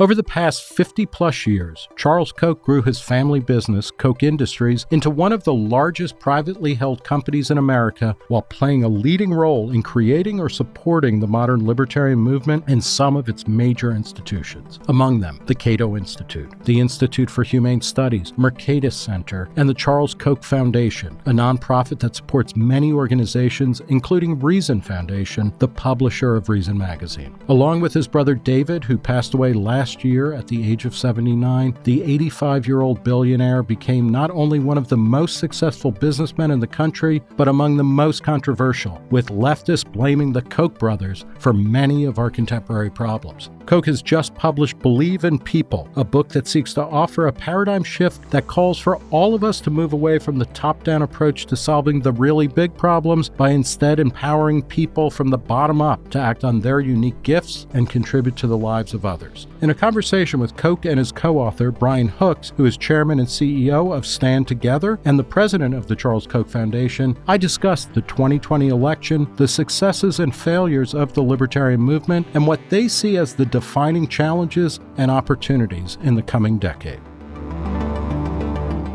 Over the past 50 plus years, Charles Koch grew his family business, Koch Industries, into one of the largest privately held companies in America while playing a leading role in creating or supporting the modern libertarian movement and some of its major institutions. Among them, the Cato Institute, the Institute for Humane Studies, Mercatus Center, and the Charles Koch Foundation, a nonprofit that supports many organizations, including Reason Foundation, the publisher of Reason magazine. Along with his brother David, who passed away last last year, at the age of 79, the 85 year old billionaire became not only one of the most successful businessmen in the country, but among the most controversial, with leftists blaming the Koch brothers for many of our contemporary problems. Koch has just published Believe in People, a book that seeks to offer a paradigm shift that calls for all of us to move away from the top down approach to solving the really big problems by instead empowering people from the bottom up to act on their unique gifts and contribute to the lives of others. In a conversation with Koch and his co author, Brian Hooks, who is chairman and CEO of Stand Together and the president of the Charles Koch Foundation, I discussed the 2020 election, the successes and failures of the libertarian movement, and what they see as the defining challenges and opportunities in the coming decade.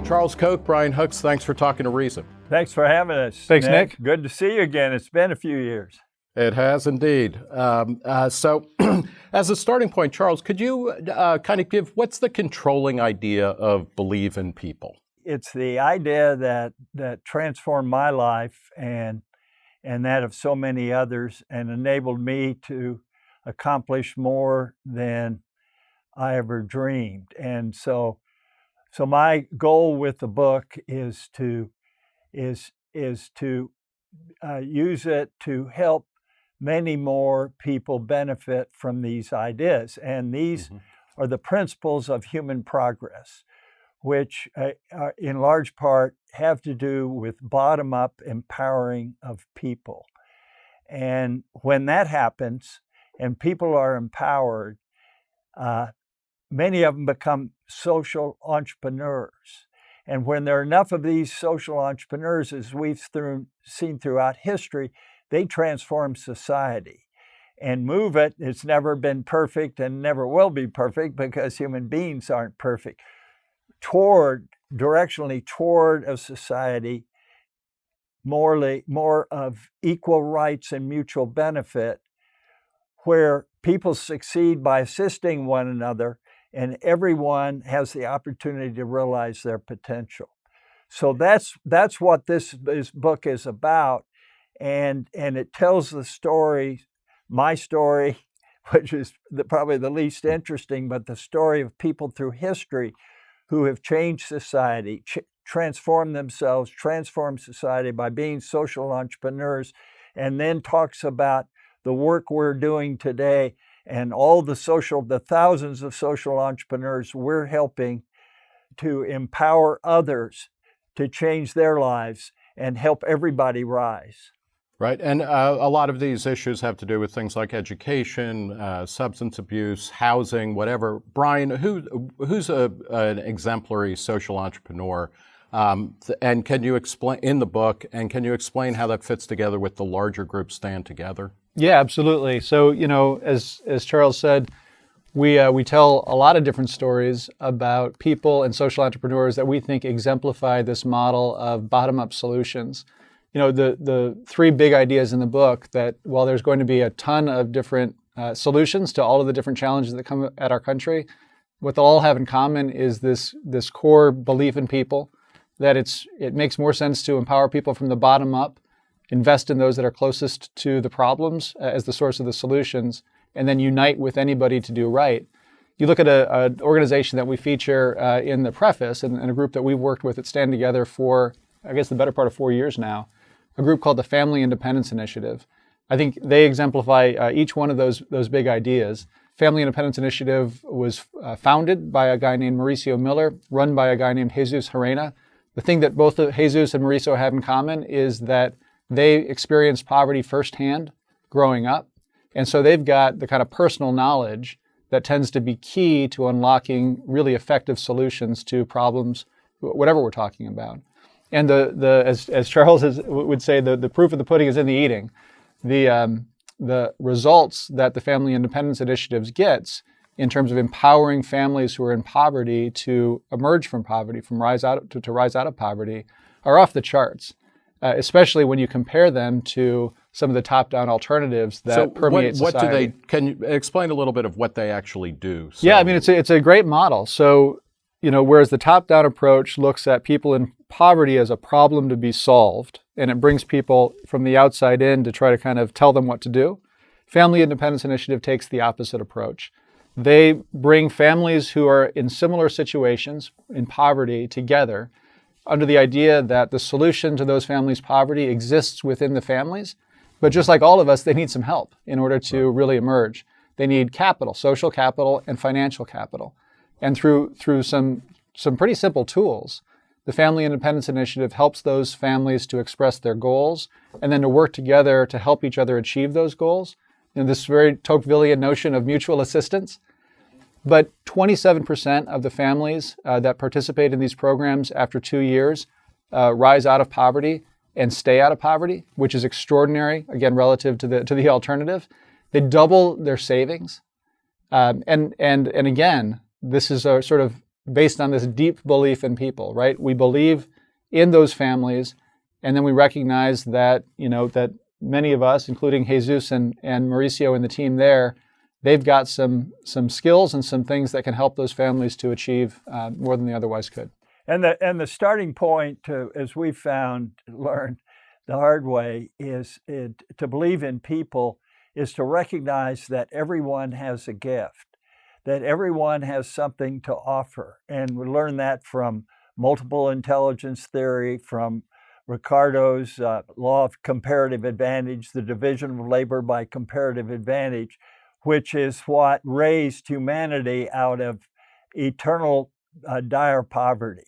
Charles Koch, Brian Hooks, thanks for talking to Reason. Thanks for having us. Thanks, Nick. Nick. Good to see you again. It's been a few years. It has indeed. Um, uh, so, as a starting point, Charles, could you uh, kind of give what's the controlling idea of believe in people? It's the idea that that transformed my life and and that of so many others, and enabled me to accomplish more than I ever dreamed. And so, so my goal with the book is to is is to uh, use it to help many more people benefit from these ideas. And these mm-hmm. are the principles of human progress, which uh, uh in large part have to do with bottom up empowering of people. And when that happens, and people are empowered, uh, many of them become social entrepreneurs. And when there are enough of these social entrepreneurs, as we've through, seen throughout history, they transform society and move it. It's never been perfect and never will be perfect because human beings aren't perfect. Toward, directionally toward a society morally, more of equal rights and mutual benefit where people succeed by assisting one another and everyone has the opportunity to realize their potential. So that's that's what this, this book is about, and and it tells the story, my story, which is the, probably the least interesting, but the story of people through history who have changed society, ch- transformed themselves, transformed society by being social entrepreneurs, and then talks about the work we're doing today and all the social, the thousands of social entrepreneurs we're helping to empower others to change their lives and help everybody rise. Right, and uh, a lot of these issues have to do with things like education, uh, substance abuse, housing, whatever. Brian, who who's a, an exemplary social entrepreneur, um, and can you explain in the book? And can you explain how that fits together with the larger group Stand Together? Yeah, absolutely. So, you know, as, as Charles said, we, uh, we tell a lot of different stories about people and social entrepreneurs that we think exemplify this model of bottom up solutions. You know, the, the three big ideas in the book that while there's going to be a ton of different uh, solutions to all of the different challenges that come at our country, what they'll all have in common is this, this core belief in people, that it's, it makes more sense to empower people from the bottom up invest in those that are closest to the problems uh, as the source of the solutions, and then unite with anybody to do right. You look at an organization that we feature uh, in the preface and, and, a group that we've worked with that stand together for, I guess, the better part of four years now, a group called the Family Independence Initiative. I think they exemplify uh, each one of those, those big ideas. Family Independence Initiative was uh, founded by a guy named Mauricio Miller, run by a guy named Jesus Gerena. The thing that both Jesus and Mauricio have in common is that they experienced poverty firsthand growing up. And so they've got the kind of personal knowledge that tends to be key to unlocking really effective solutions to problems, whatever we're talking about. And the, the as, as Charles would say, the, the proof of the pudding is in the eating. The, um, the results that the Family Independence Initiatives gets in terms of empowering families who are in poverty to emerge from poverty, from rise out to, to rise out of poverty, are off the charts. Uh, especially when you compare them to some of the top-down alternatives that so permeate what, what society. do they? Can you explain a little bit of what they actually do? So, yeah, I mean it's a, it's a great model. So you know, whereas the top-down approach looks at people in poverty as a problem to be solved, and it brings people from the outside in to try to kind of tell them what to do. Family Independence Initiative takes the opposite approach. They bring families who are in similar situations in poverty together under the idea that the solution to those families' poverty exists within the families. But just like all of us, they need some help in order to right. really emerge. They need capital, social capital, and financial capital. And through, through some, some pretty simple tools, the Family Independence Initiative helps those families to express their goals and then to work together to help each other achieve those goals. And this very Tocquevillian notion of mutual assistance. But 27% of the families uh, that participate in these programs after two years uh, rise out of poverty and stay out of poverty, which is extraordinary, again, relative to the, to the alternative. They double their savings. Um, and, and, and again, this is a sort of based on this deep belief in people, right? We believe in those families, and then we recognize that, you know, that many of us, including Jesus and, and Mauricio and the team there, they've got some some skills and some things that can help those families to achieve uh, more than they otherwise could. And the and the starting point to, as we found learned the hard way is it, to believe in people is to recognize that everyone has a gift, that everyone has something to offer, and we learn that from multiple intelligence theory, from Ricardo's uh, law of comparative advantage, the division of labor by comparative advantage, which is what raised humanity out of eternal uh, dire poverty.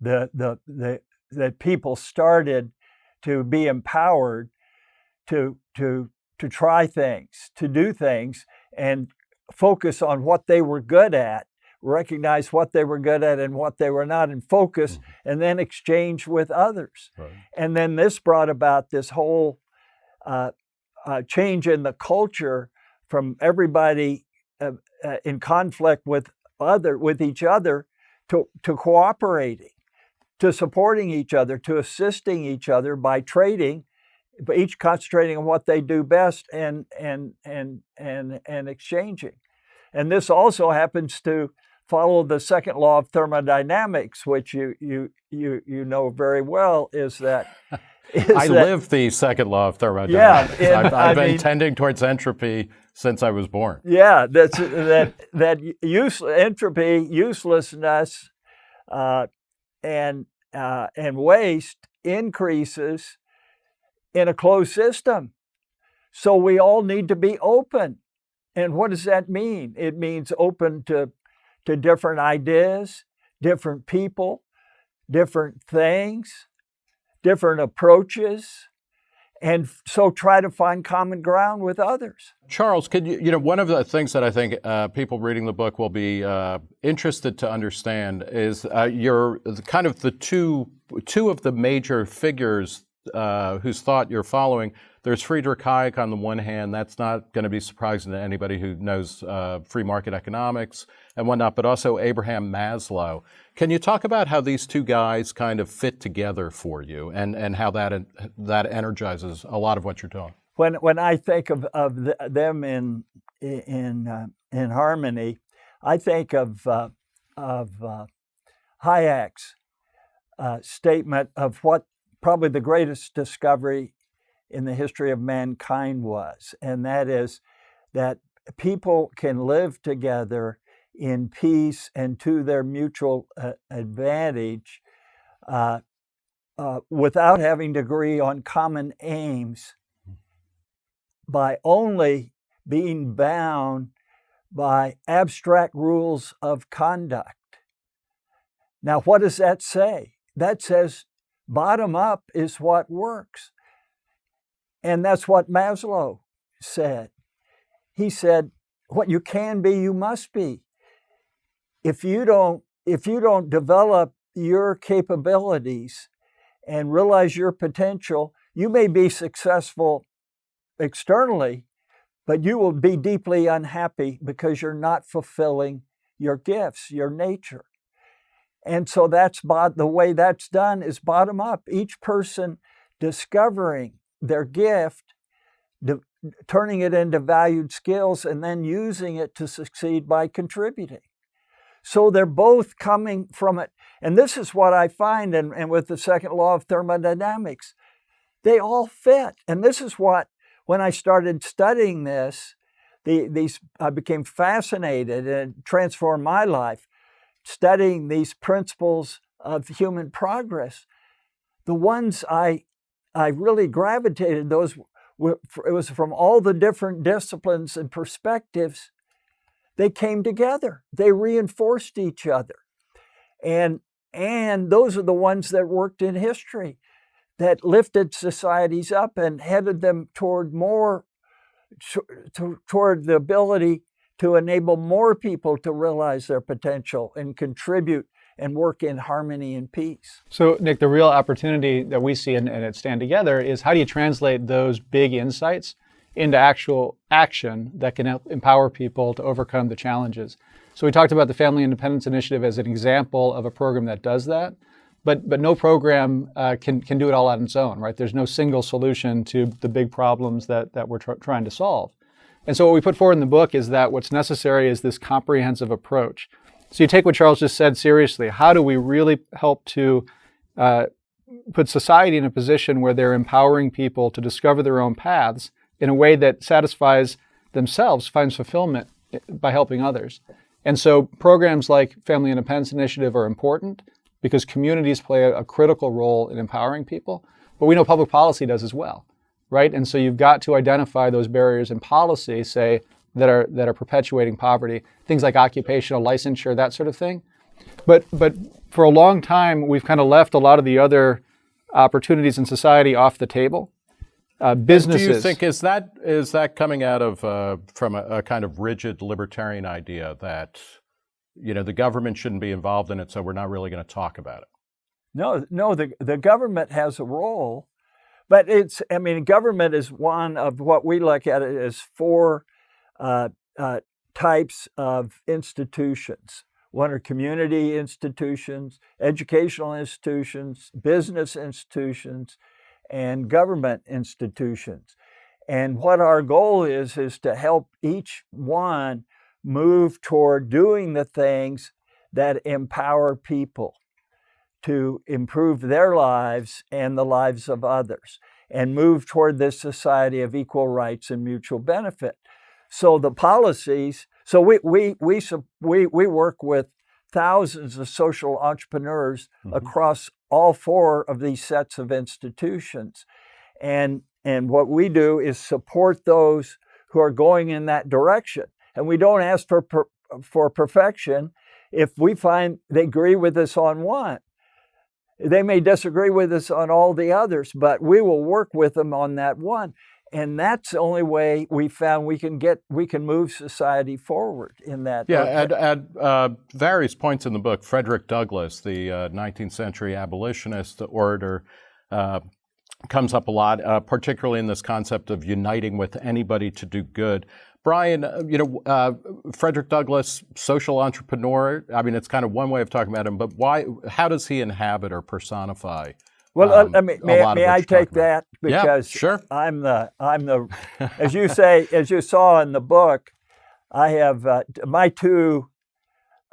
The, the, the, that people started to be empowered to, to, to try things, to do things, and focus on what they were good at, recognize what they were good at and what they were not, and focus, mm-hmm. and then exchange with others. Right. And then this brought about this whole uh, uh, change in the culture from everybody uh, uh, in conflict with other with each other to, to cooperating, to supporting each other, to assisting each other by trading, each concentrating on what they do best and and and and and exchanging. And this also happens to follow the second law of thermodynamics, which you you you you know very well, is that I that, live the second law of thermodynamics. Yeah, I've, I've been mean, tending towards entropy since I was born. Yeah, that's that that use entropy, uselessness, uh, and uh, and waste increases in a closed system. So we all need to be open. And what does that mean? It means open to to different ideas, different people, different things, different approaches, and so try to find common ground with others. Charles, could you, you know, one of the things that I think uh, people reading the book will be uh, interested to understand is uh, your kind of the two two of the major figures uh, whose thought you're following. There's Friedrich Hayek on the one hand. That's not going to be surprising to anybody who knows uh, free market economics and whatnot, but also Abraham Maslow. Can you talk about how these two guys kind of fit together for you and, and how that, that energizes a lot of what you're doing? When, when I think of, of the, them in, in, uh, in harmony, I think of, uh, of uh, Hayek's uh, statement of what probably the greatest discovery in the history of mankind was, and that is that people can live together in peace and to their mutual uh, advantage uh, uh, without having to agree on common aims by only being bound by abstract rules of conduct. Now, what does that say? That says bottom up is what works. And that's what Maslow said. He said, what you can be, you must be if you don't if you don't develop your capabilities and realize your potential, you may be successful externally, but you will be deeply unhappy because you're not fulfilling your gifts, your nature. And so that's the way that's done is bottom up. Each person discovering their gift, turning it into valued skills, and then using it to succeed by contributing. So they're both coming from it. And this is what I find, and, and with the second law of thermodynamics, they all fit. And this is what, when I started studying this, the, these I became fascinated and transformed my life studying these principles of human progress. The ones I I really gravitated those were, it was from all the different disciplines and perspectives they came together. They reinforced each other. And, and those are the ones that worked in history, that lifted societies up and headed them toward more, toward the ability to enable more people to realize their potential and contribute and work in harmony and peace. So, Nick, the real opportunity that we see and at Stand Together is how do you translate those big insights into actual action that can help empower people to overcome the challenges. So we talked about the Family Independence Initiative as an example of a program that does that, but but no program uh, can can do it all on its own, right? There's no single solution to the big problems that that we're tr- trying to solve. And so what we put forward in the book is that what's necessary is this comprehensive approach. So you take what Charles just said seriously. How do we really help to uh, put society in a position where they're empowering people to discover their own paths in a way that satisfies themselves, finds fulfillment by helping others. And so programs like Family Independence Initiative are important because communities play a, a critical role in empowering people, but we know public policy does as well, right? And so you've got to identify those barriers in policy, say, that are that are perpetuating poverty, things like occupational licensure, that sort of thing. But but for a long time, we've kind of left a lot of the other opportunities in society off the table uh, businesses. Do you think is that is that coming out of uh, from a, a, kind of rigid libertarian idea that you know the government shouldn't be involved in it, so we're not really going to talk about it? No, no. The the government has a role, but it's I mean government is one of what we look at as four uh, uh types of institutions. One are community institutions, educational institutions, business institutions, and government institutions. And what our goal is, is to help each one move toward doing the things that empower people to improve their lives and the lives of others and move toward this society of equal rights and mutual benefit. So the policies, so we, we, we, we, we work with thousands of social entrepreneurs mm-hmm. across all four of these sets of institutions. And, and what we do is support those who are going in that direction. And we don't ask for, per, for perfection if we find they agree with us on one. They may disagree with us on all the others, but we will work with them on that one and that's the only way we found we can get we can move society forward in that. Yeah, at, at uh, various points in the book, Frederick Douglass, the uh, 19th century abolitionist orator, uh, comes up a lot, uh, particularly in this concept of uniting with anybody to do good. Brian, uh, you know, uh, Frederick Douglass, social entrepreneur. I mean, it's kind of one way of talking about him, but why? How does he inhabit or personify? Well, um, let me, may, may I take that because yeah, sure. I'm the I'm the as you say as you saw in the book, I have uh, my two.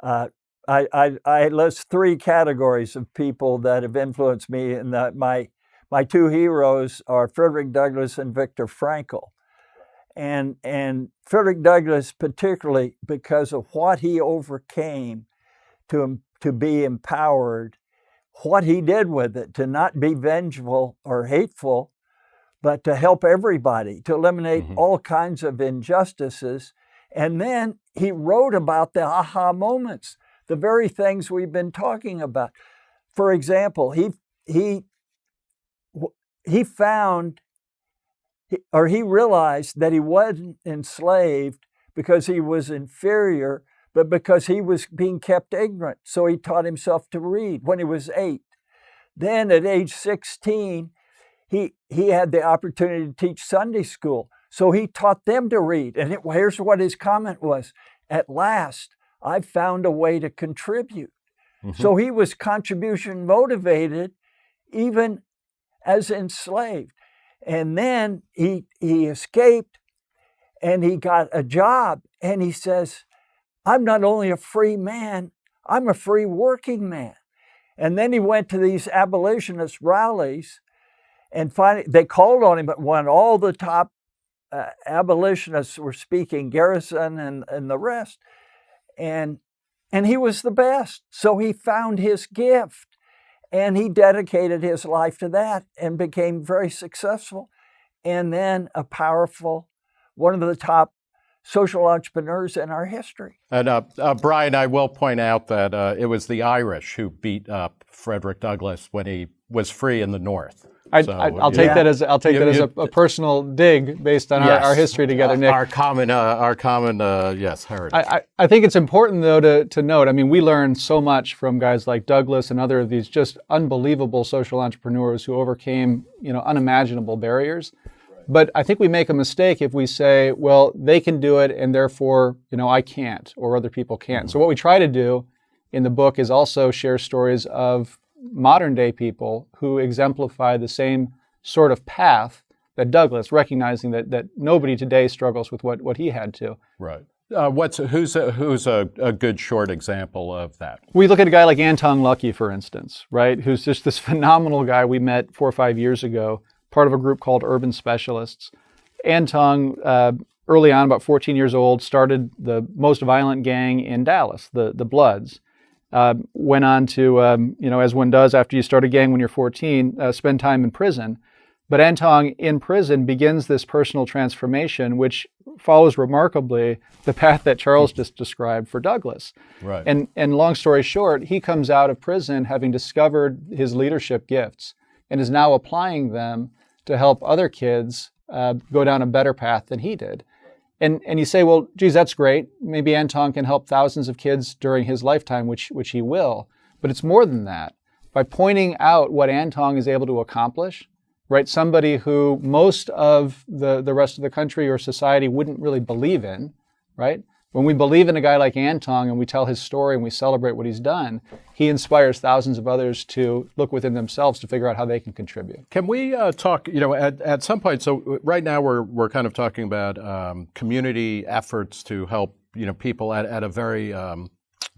Uh, I, I, I list three categories of people that have influenced me, and that my my two heroes are Frederick Douglass and Viktor Frankl, and and Frederick Douglass particularly because of what he overcame to to be empowered what he did with it to not be vengeful or hateful, but to help everybody, to eliminate mm-hmm. all kinds of injustices. And then he wrote about the aha moments, the very things we've been talking about. For example, he he he found or he realized that he wasn't enslaved because he was inferior but because he was being kept ignorant. So he taught himself to read when he was eight. Then at age 16, he, he had the opportunity to teach Sunday school. So he taught them to read. And it, here's what his comment was At last, I've found a way to contribute. Mm-hmm. So he was contribution motivated even as enslaved. And then he, he escaped and he got a job. And he says, I'm not only a free man, I'm a free working man. And then he went to these abolitionist rallies and finally they called on him, but when all the top uh, abolitionists were speaking, Garrison and, and the rest, and and he was the best. So he found his gift and he dedicated his life to that and became very successful and then a powerful, one of the top social entrepreneurs in our history. And uh, uh, Brian, I will point out that uh, it was the Irish who beat up Frederick Douglass when he was free in the North. I, will take yeah. that as I'll take you, that as a, a, personal dig based on yes. our, our, history together, Nick. Our common, uh, our common, uh, yes, heritage. I, I, I, think it's important though to, to note. I mean, we learn so much from guys like Douglass and other of these just unbelievable social entrepreneurs who overcame you know unimaginable barriers. But I think we make a mistake if we say, well, they can do it and therefore, you know, I can't or other people can't. Mm-hmm. So what we try to do in the book is also share stories of modern day people who exemplify the same sort of path that Douglass, recognizing that, that nobody today struggles with what, what he had to. Right. Uh, what's who's a, who's a, a good short example of that? We look at a guy like Antong Lucky, for instance, right? Who's just this phenomenal guy we met four or five years ago part of a group called Urban Specialists. Antong, uh, early on, about 14 years old, started the most violent gang in Dallas, the, the Bloods. Uh, went on to, um, you know, as one does after you start a gang when you're 14, uh, spend time in prison. But Antong in prison begins this personal transformation, which follows remarkably the path that Charles just described for Douglass. Right. And, and long story short, he comes out of prison having discovered his leadership gifts and is now applying them to help other kids uh, go down a better path than he did. And, and you say, well, geez, that's great. Maybe Antong can help thousands of kids during his lifetime, which, which he will. But it's more than that. By pointing out what Antong is able to accomplish, right? Somebody who most of the, the rest of the country or society wouldn't really believe in, right? When we believe in a guy like Antong and we tell his story and we celebrate what he's done, he inspires thousands of others to look within themselves to figure out how they can contribute. Can we uh, talk, you know, at, at some point, so right now we're, we're kind of talking about um, community efforts to help, you know, people at, at a very um,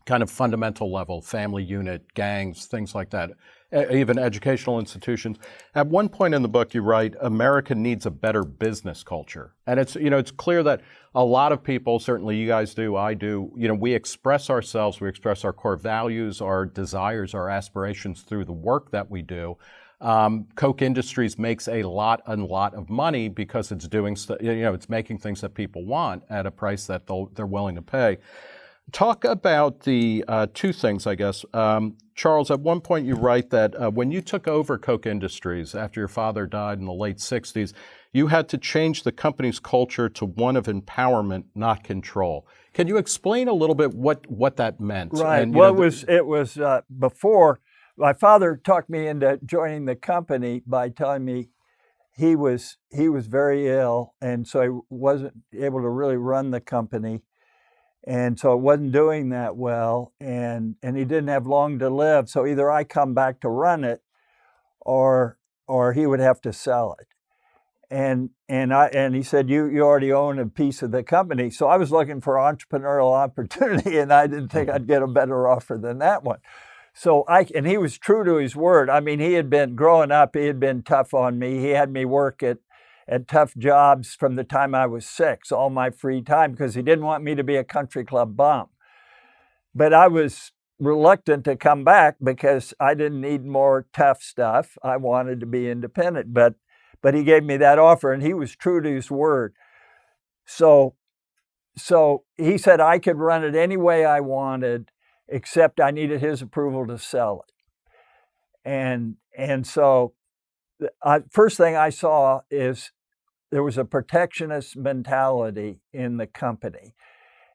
kind of fundamental level, family unit, gangs, things like that even educational institutions. At one point in the book, you write, America needs a better business culture. And it's, you know, it's clear that a lot of people, certainly you guys do, I do, you know, we express ourselves, we express our core values, our desires, our aspirations through the work that we do. Um, Koch Industries makes a lot and lot of money because it's doing, you know, it's making things that people want at a price that they're willing to pay. Talk about the uh, two things, I guess. Um, Charles, at one point you write that uh, when you took over Koch Industries after your father died in the late 60s, you had to change the company's culture to one of empowerment, not control. Can you explain a little bit what, what that meant? Right. And, well, know, it was, it was uh, before my father talked me into joining the company by telling me he was he was very ill, and so he wasn't able to really run the company and so it wasn't doing that well and and he didn't have long to live so either i come back to run it or or he would have to sell it and and i and he said you you already own a piece of the company so i was looking for entrepreneurial opportunity and i didn't think mm-hmm. i'd get a better offer than that one so i and he was true to his word i mean he had been growing up he had been tough on me he had me work at at tough jobs from the time I was six, all my free time, because he didn't want me to be a country club bum. But I was reluctant to come back because I didn't need more tough stuff. I wanted to be independent. But but he gave me that offer and he was true to his word. So so he said I could run it any way I wanted, except I needed his approval to sell it. And and so I, first thing I saw is there was a protectionist mentality in the company.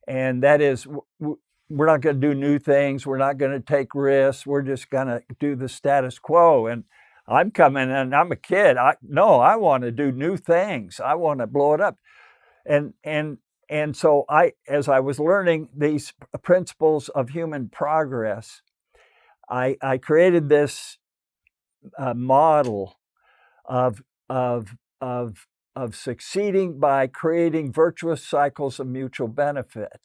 And that is, we're not going to do new things. We're not going to take risks. We're just going to do the status quo. And I'm coming and I'm a kid. I no, I want to do new things. I want to blow it up. and and and so I, as I was learning these principles of human progress, I, I created this uh, model of of of of succeeding by creating virtuous cycles of mutual benefit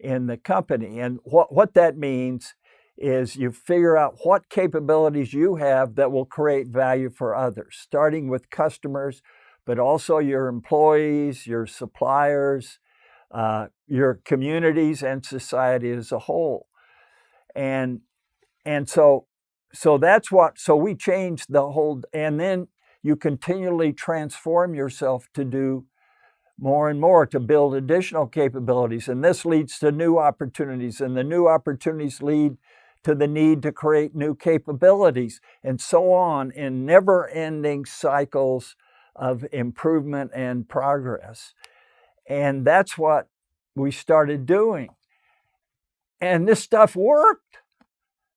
in the company. And what, what that means is you figure out what capabilities you have that will create value for others, starting with customers, but also your employees, your suppliers, uh, your communities, and society as a whole. And and so so that's what so we changed the whole and then you continually transform yourself to do more and more to build additional capabilities. And this leads to new opportunities, and the new opportunities lead to the need to create new capabilities, and so on in never ending cycles of improvement and progress. And that's what we started doing. And this stuff worked.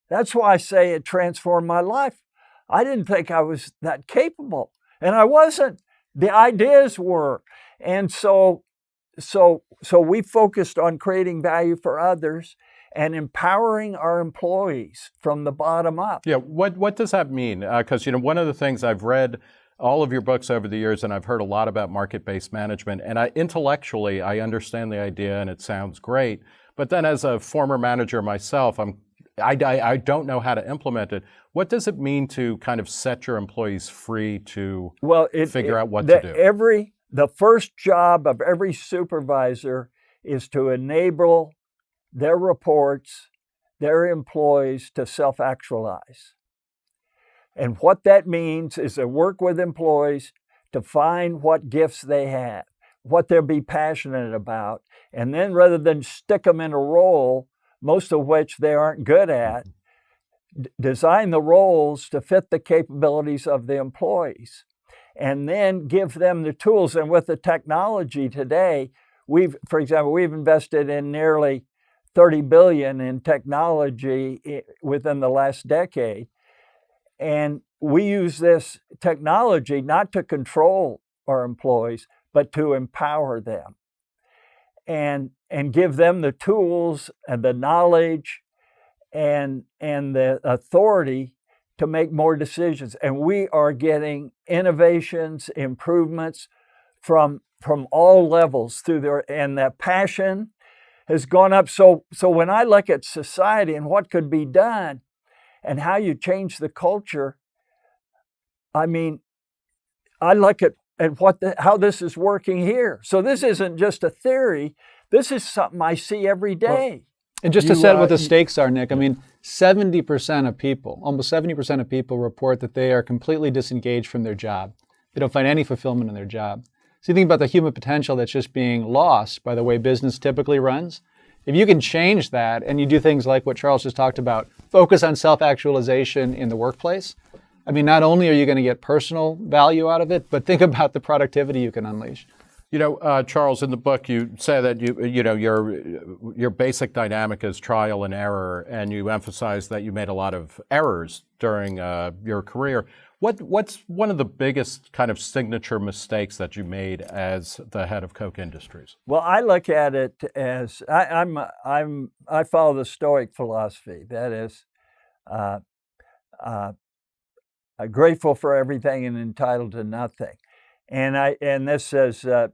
That's why I say it transformed my life. I didn't think I was that capable, and I wasn't. The ideas were. And so, so, so we focused on creating value for others and empowering our employees from the bottom up. Yeah, what, what does that mean? Because, uh, you know, one of the things I've read all of your books over the years, and I've heard a lot about market-based management. And I, intellectually, I understand the idea, and it sounds great. But then, as a former manager myself, I'm I, I, I, don't know how to implement it. What does it mean to kind of set your employees free to well, it, figure it, out what the, to do? Every the first job of every supervisor is to enable their reports, their employees to self actualize. And what that means is to work with employees to find what gifts they have, what they'll be passionate about, and then rather than stick them in a role, most of which they aren't good at, mm-hmm. design the roles to fit the capabilities of the employees and then give them the tools. And with the technology today, we've, for example, we've invested in nearly 30 billion in technology within the last decade. And we use this technology not to control our employees, but to empower them and, and give them the tools and the knowledge and, and the authority to make more decisions. And we are getting innovations, improvements from, from all levels through their, and that passion has gone up. So, so when I look at society and what could be done and how you change the culture, I mean, I look at, at what the, how this is working here. So this isn't just a theory. This is something I see every day. Well, and just you, to set uh, what the stakes are, Nick, I mean, 70% of people, almost 70% of people report that they are completely disengaged from their job. They don't find any fulfillment in their job. So you think about the human potential that's just being lost by the way business typically runs. If you can change that and you do things like what Charles just talked about, focus on self-actualization in the workplace, I mean, not only are you going to get personal value out of it, but think about the productivity you can unleash. You know, uh, Charles, in the book, you say that you, you know, your your basic dynamic is trial and error, and you emphasize that you made a lot of errors during uh, your career. What what's one of the biggest kind of signature mistakes that you made as the head of Koch Industries? Well, I look at it as I, I'm I'm I follow the Stoic philosophy. That is, uh, uh, grateful for everything and entitled to nothing. And I and this is uh,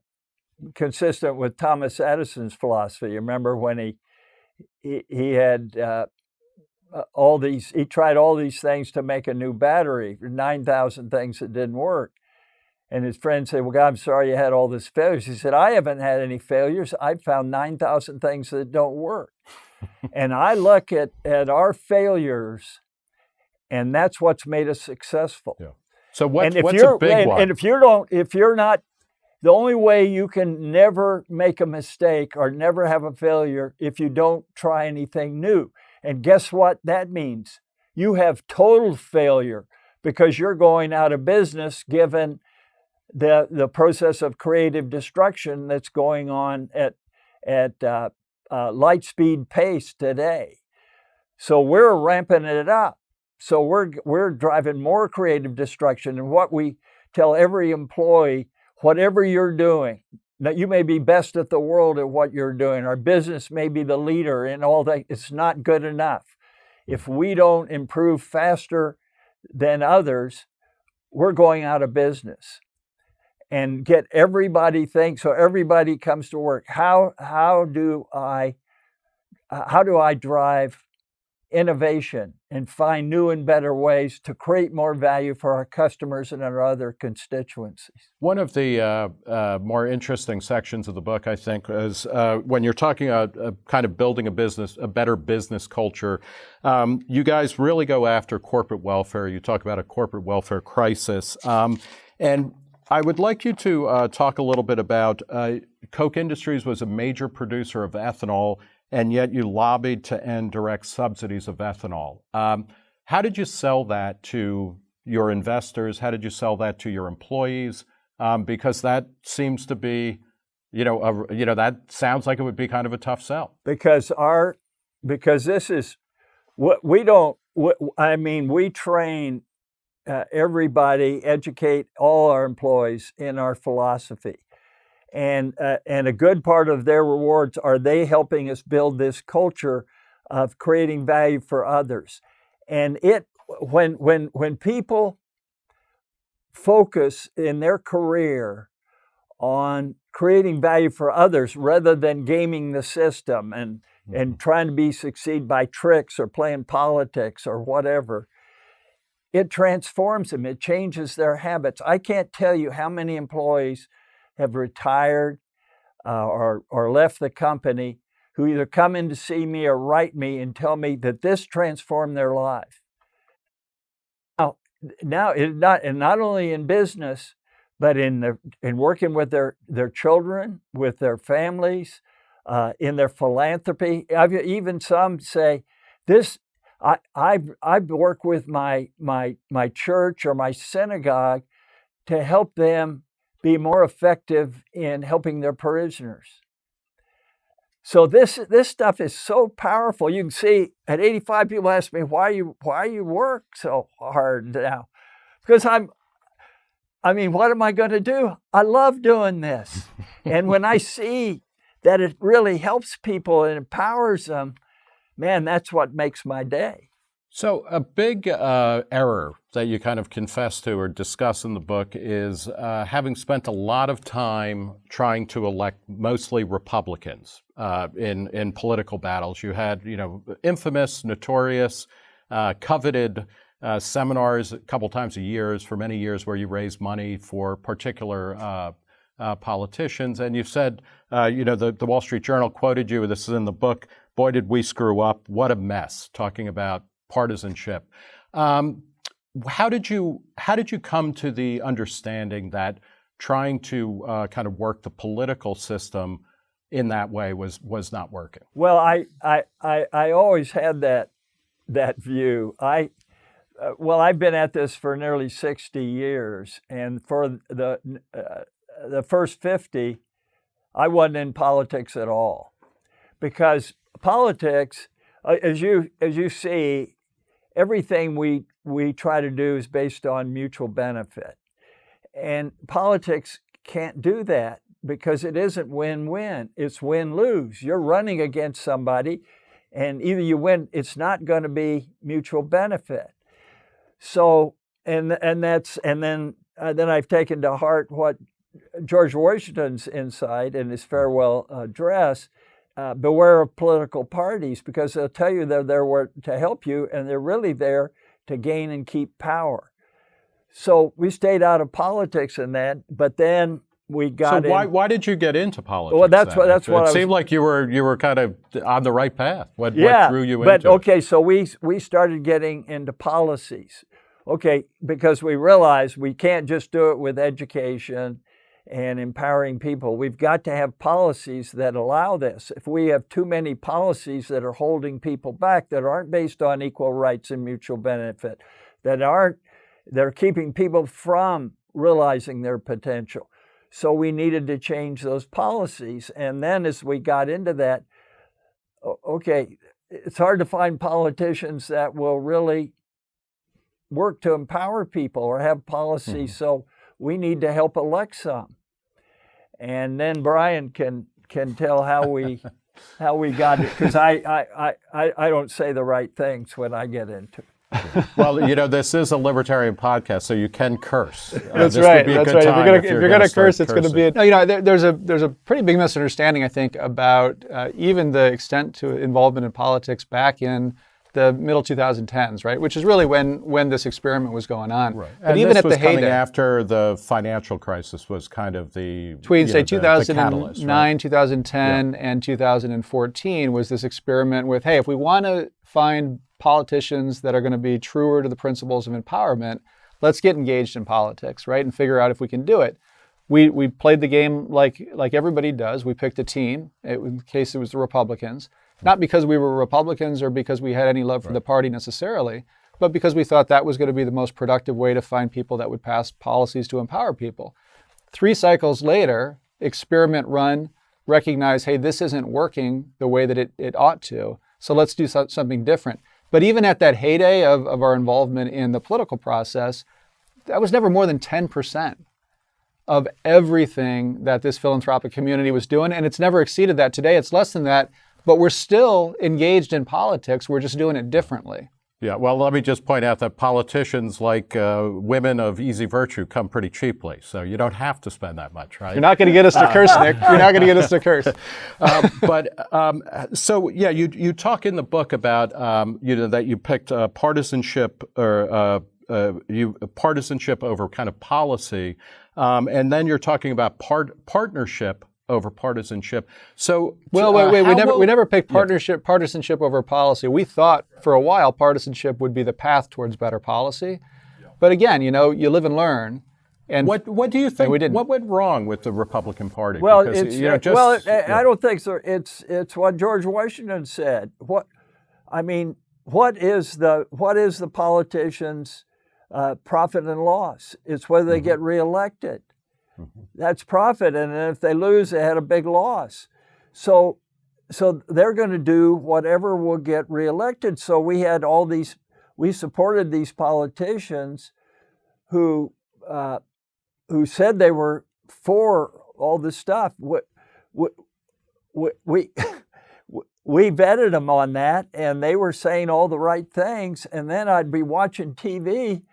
consistent with Thomas Edison's philosophy. You remember when he he, he had uh, uh, all these he tried all these things to make a new battery, nine thousand things that didn't work. And his friend said, Well, God, I'm sorry you had all these failures. He said, I haven't had any failures. I've found 9,000 things that don't work. and I look at, at our failures, and that's what's made us successful. Yeah. So what, what's a big and, one? And if you don't, if you're not the only way you can never make a mistake or never have a failure if you don't try anything new. And guess what that means? You have total failure because you're going out of business given the, the process of creative destruction that's going on at, at uh, uh, light speed pace today. So we're ramping it up. So we're, we're driving more creative destruction. And what we tell every employee whatever you're doing, that you may be best at the world at what you're doing. Our business may be the leader in all that. It's not good enough. If we don't improve faster than others, we're going out of business. And get everybody think so everybody comes to work. How how do I how do I drive innovation and find new and better ways to create more value for our customers and our other constituencies. One of the uh, uh, more interesting sections of the book, I think, is uh, when you're talking about uh, kind of building a business, a better business culture. Um, you guys really go after corporate welfare. You talk about a corporate welfare crisis. Um, and I would like you to uh, talk a little bit about uh, Koch Industries was a major producer of ethanol and yet you lobbied to end direct subsidies of ethanol. Um, how did you sell that to your investors? How did you sell that to your employees? Um, because that seems to be, you know, a, you know, that sounds like it would be kind of a tough sell. Because our, because this is, what we don't. I mean, we train uh, everybody, educate all our employees in our philosophy and uh, and a good part of their rewards are they helping us build this culture of creating value for others. And it when when when people focus in their career on creating value for others rather than gaming the system and mm-hmm. and trying to be succeed by tricks or playing politics or whatever it transforms them. It changes their habits. I can't tell you how many employees have retired uh, or, or left the company who either come in to see me or write me and tell me that this transformed their life. Now, now it not and not only in business, but in the, in working with their their children, with their families, uh, in their philanthropy. I've, even some say, "This I I I work with my my my church or my synagogue to help them be more effective in helping their parishioners. So this this stuff is so powerful. You can see at 85 people ask me why you why you work so hard now. Because I'm I mean, what am I going to do? I love doing this. and when I see that it really helps people and empowers them, man, that's what makes my day. So, a big uh, error that you kind of confess to or discuss in the book is uh, having spent a lot of time trying to elect mostly Republicans uh, in in political battles. You had, you know, infamous, notorious, uh, coveted uh, seminars a couple times a year for many years where you raise money for particular. Uh, politicians, and you've said, you know, the, the Wall Street Journal quoted you. This is in the book. Boy, did we screw up! What a mess! Talking about partisanship. Um, how did you how did you come to the understanding that trying to uh, kind of work the political system in that way was was not working? Well, I I I, I always had that that view. I uh, well, I've been at this for nearly 60 years, and for the uh, the first 50, I wasn't in politics at all, because politics, uh, as you as you see, everything we, we try to do is based on mutual benefit. And politics can't do that because it isn't win-win, it's win-lose. You're running against somebody and either you win, it's not going to be mutual benefit. So, and, and that's, and then, uh, then I've taken to heart what George Washington's insight in his farewell address uh, beware of political parties because they'll tell you they're there to help you and they're really there to gain and keep power. So we stayed out of politics in that, but then we got. So why in, why did you get into politics? Well, that's then? what that's it, what it I seemed like you were you were kind of on the right path. What, yeah, what drew you but into? But okay, so we we started getting into policies. Okay, because we realized we can't just do it with education and empowering people. We've got to have policies that allow this. If we have too many policies that are holding people back, that aren't based on equal rights and mutual benefit, that aren't, they're keeping people from realizing their potential. So we needed to change those policies. And then as we got into that, okay, it's hard to find politicians that will really work to empower people or have policies. Mm -hmm. So we need to help elect some. And then Brian can can tell how we how we got it because I, I, I, I don't say the right things when I get into it. well, you know, this is a libertarian podcast, so you can curse. Uh, That's right. That's right. If you're going if you're to curse, it's going to be. A, no, you know, there, there's a there's a pretty big misunderstanding, I think, about uh, even the extent to involvement in politics back in the middle 2010s, right? Which is really when when this experiment was going on. Right. But and even at the heyday, after the financial crisis was kind of the between say know, 2009, right? 2010, yeah. and 2014 was this experiment with, hey, if we want to find politicians that are going to be truer to the principles of empowerment, let's get engaged in politics, right, and figure out if we can do it. We, we played the game like, like everybody does. We picked a team. It, in case it was the Republicans, not because we were Republicans or because we had any love for right. the party necessarily, but because we thought that was going to be the most productive way to find people that would pass policies to empower people. Three cycles later, experiment run, recognize, hey, this isn't working the way that it, it ought to, so let's do so, something different. But even at that heyday of, of our involvement in the political process, that was never more than 10% of everything that this philanthropic community was doing. And it's never exceeded that. Today, it's less than that. But we're still engaged in politics. We're just doing it differently. Yeah, well, let me just point out that politicians like uh, women of easy virtue come pretty cheaply, so you don't have to spend that much, right? You're not going to get us to curse, Nick. You're not going to get us to curse. Uh, but um, so yeah, you you talk in the book about um, you know that you picked uh, partisanship or uh, uh, you partisanship over kind of policy, um, and then you're talking about part partnership over partisanship. So, well, wait, wait. Uh, we never will, we never picked partnership yeah. partisanship over policy. We thought for a while partisanship would be the path towards better policy, yeah. but again, you know, you live and learn. And what what do you think? We didn't. What went wrong with the Republican Party? Well, because, it's, you know, just, well, it, yeah. I don't think so. It's it's what George Washington said. What I mean, what is the what is the politicians' uh, profit and loss? It's whether they mm-hmm. get reelected. That's profit, and if they lose, they had a big loss. So, so they're going to do whatever will get reelected. So we had all these, we supported these politicians who, uh, who said they were for all this stuff. We, we, we, we vetted them on that, and they were saying all the right things. And then I'd be watching TV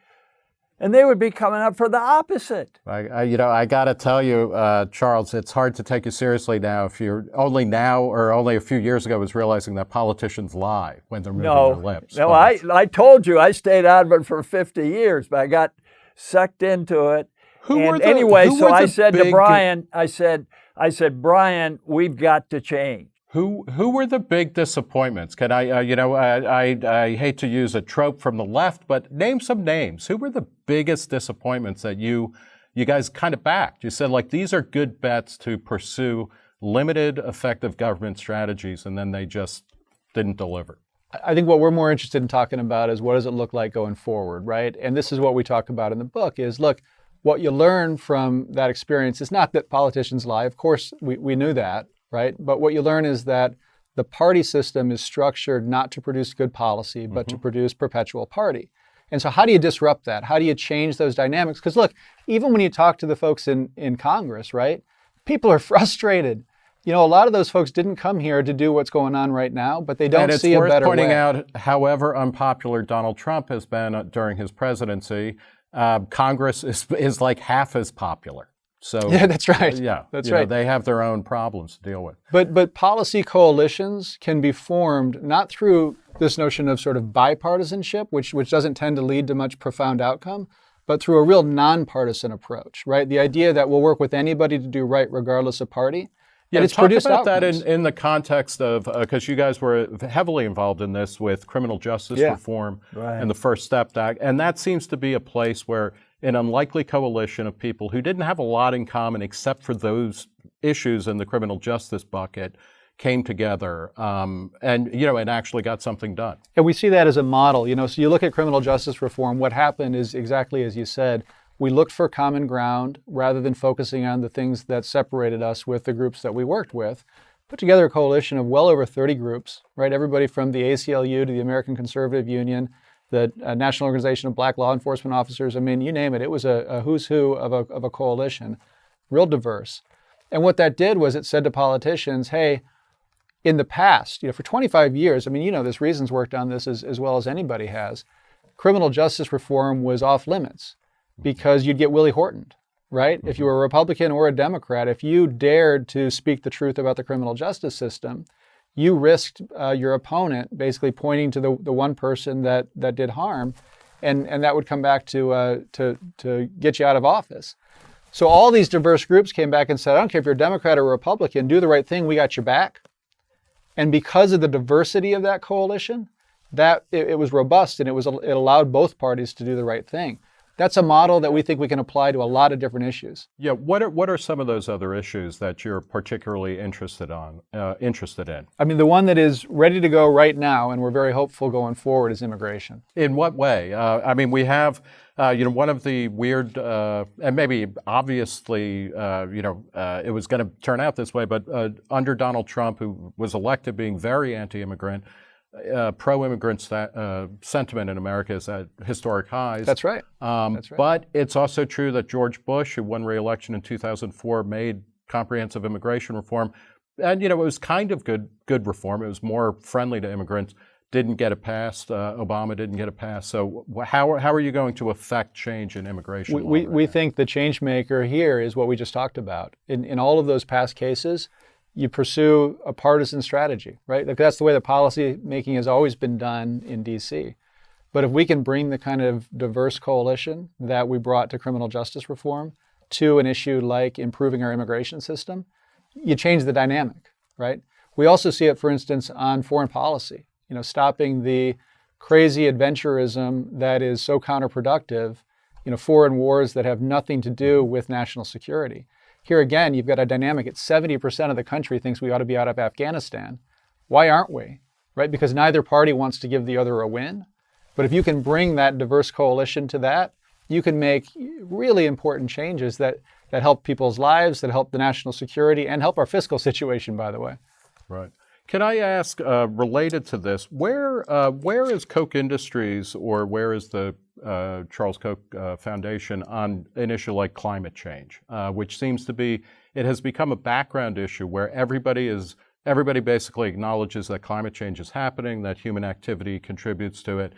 and they would be coming up for the opposite. I, I you know, I got to tell you, uh, Charles, it's hard to take you seriously now if you're only now or only a few years ago was realizing that politicians lie when they're moving no, their lips. No, I, I told you I stayed out of it for 50 years, but I got sucked into it. Who and were the, anyway, so I said to Brian, I said, I said, Brian, we've got to change. Who who were the big disappointments? Can I, uh, you know, I, I, I hate to use a trope from the left, but name some names. Who were the biggest disappointments that you you guys kind of backed? You said like these are good bets to pursue limited effective government strategies, and then they just didn't deliver. I think what we're more interested in talking about is what does it look like going forward, right? And this is what we talk about in the book is look, what you learn from that experience is not that politicians lie. Of course, we, we knew that right? But what you learn is that the party system is structured not to produce good policy, but mm-hmm. to produce perpetual party. And so, how do you disrupt that? How do you change those dynamics? Because look, even when you talk to the folks in, in Congress, right, people are frustrated. You know, a lot of those folks didn't come here to do what's going on right now, but they don't see a better way. And it's worth pointing out, however unpopular Donald Trump has been uh, during his presidency, uh, Congress is, is like half as popular. So yeah, that's right. Yeah, that's right. Know, they have their own problems to deal with. But but policy coalitions can be formed not through this notion of sort of bipartisanship, which which doesn't tend to lead to much profound outcome, but through a real nonpartisan approach. Right, the idea that we'll work with anybody to do right regardless of party. Yeah, and it's talk about outcomes. that in, in the context of because uh, you guys were heavily involved in this with criminal justice yeah. reform right. and the First Step Act, and that seems to be a place where an unlikely coalition of people who didn't have a lot in common except for those issues in the criminal justice bucket came together um, and you know and actually got something done. And we see that as a model. You know, so you look at criminal justice reform. What happened is exactly as you said. We looked for common ground rather than focusing on the things that separated us with the groups that we worked with. Put together a coalition of well over 30 groups, right? Everybody from the ACLU to the American Conservative Union, the uh, National Organization of Black Law Enforcement Officers. I mean, you name it. It was a, a who's who of a, of a coalition, real diverse. And what that did was it said to politicians, hey, in the past, you know, for 25 years, I mean, you know, this Reason's worked on this as, as well as anybody has. Criminal justice reform was off limits because you'd get Willie Horton, right? If you were a Republican or a Democrat, if you dared to speak the truth about the criminal justice system, you risked uh, your opponent basically pointing to the, the one person that, that did harm, and, and that would come back to, uh, to, to get you out of office. So all these diverse groups came back and said, I don't care if you're a Democrat or Republican, do the right thing, we got your back. And because of the diversity of that coalition, that it, it was robust and it was it allowed both parties to do the right thing that's a model that we think we can apply to a lot of different issues. Yeah, what are what are some of those other issues that you're particularly interested on uh, interested in? I mean, the one that is ready to go right now, and we're very hopeful going forward, is immigration. In what way? Uh, I mean, we have. Uh, you know, one of the weird, uh, and maybe obviously, uh, you know, uh, it was going to turn out this way, but under Donald Trump, who was elected being very anti-immigrant, uh, pro-immigrant uh, sentiment in America is at historic highs. That's right. Um, That's right. But it's also true that George Bush, who won re-election in 2004, made comprehensive immigration reform, and you know it was kind of good good reform. It was more friendly to immigrants. Didn't get it passed. Uh, Obama didn't get it passed. So how, how are you going to affect change in immigration? We, we, we think the change maker here is what we just talked about. In, in all of those past cases, you pursue a partisan strategy, right? Like that's the way the policy making has always been done in DC. But if we can bring the kind of diverse coalition that we brought to criminal justice reform to an issue like improving our immigration system, you change the dynamic, right? We also see it, for instance, on foreign policy, you know, stopping the crazy adventurism that is so counterproductive, you know, foreign wars that have nothing to do with national security. Here again, you've got a dynamic. It's 70% of the country thinks we ought to be out of Afghanistan. Why aren't we? Right? Because neither party wants to give the other a win. But if you can bring that diverse coalition to that, you can make really important changes that, that help people's lives, that help the national security, and help our fiscal situation, by the way. Right. Can I ask, uh, related to this, where uh, where is Koch Industries or where is the uh, Charles Koch uh, Foundation on an issue like climate change, uh, which seems to be it has become a background issue where everybody is everybody basically acknowledges that climate change is happening, that human activity contributes to it,